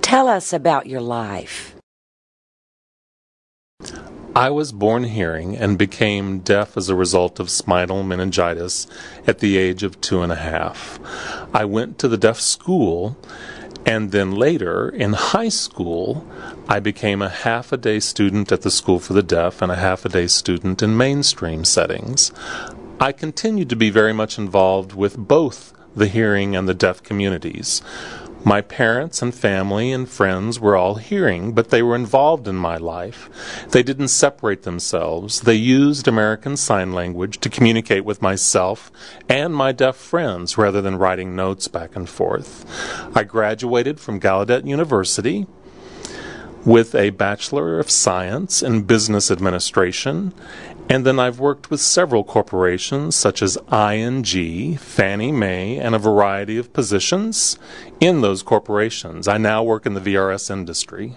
Tell us about your life. I was born hearing and became deaf as a result of spinal meningitis at the age of two and a half. I went to the deaf school, and then later in high school, I became a half a day student at the School for the Deaf and a half a day student in mainstream settings. I continued to be very much involved with both the hearing and the deaf communities. My parents and family and friends were all hearing, but they were involved in my life. They didn't separate themselves. They used American Sign Language to communicate with myself and my deaf friends rather than writing notes back and forth. I graduated from Gallaudet University with a Bachelor of Science in Business Administration and then I've worked with several corporations such as ING, Fannie Mae, and a variety of positions in those corporations. I now work in the VRS industry.